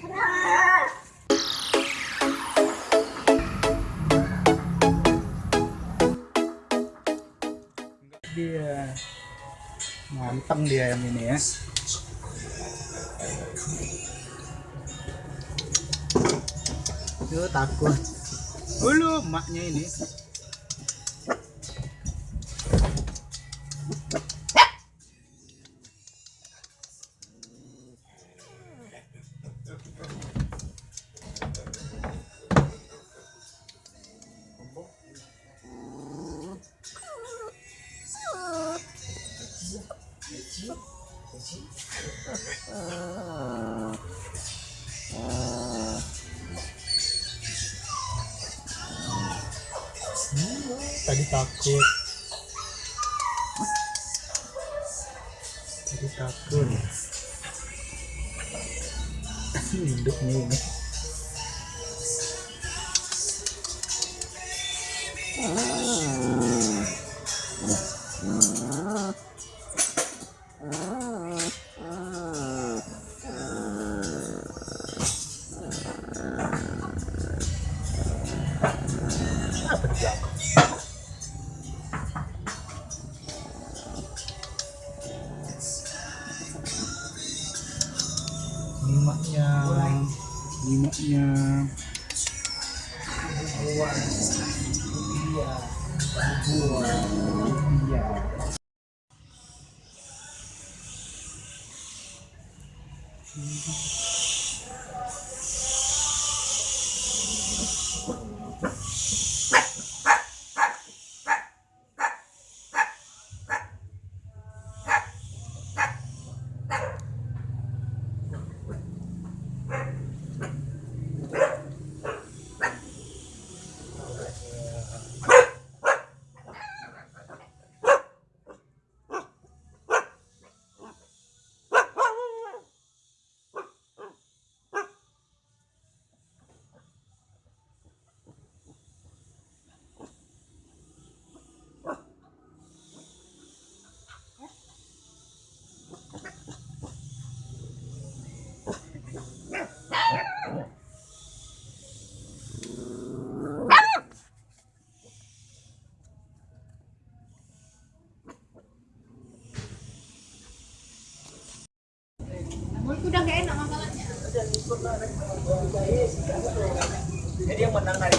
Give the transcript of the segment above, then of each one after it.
dia manteng dia yang ini ya. Yuk takut. Hulu emaknya ini tadi takut. Tadi takut. Hidup nih. Ini di belakang nyimaknya udah gak enak masalahnya jadi yang menang hari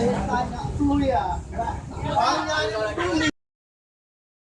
哎呀，注意啊！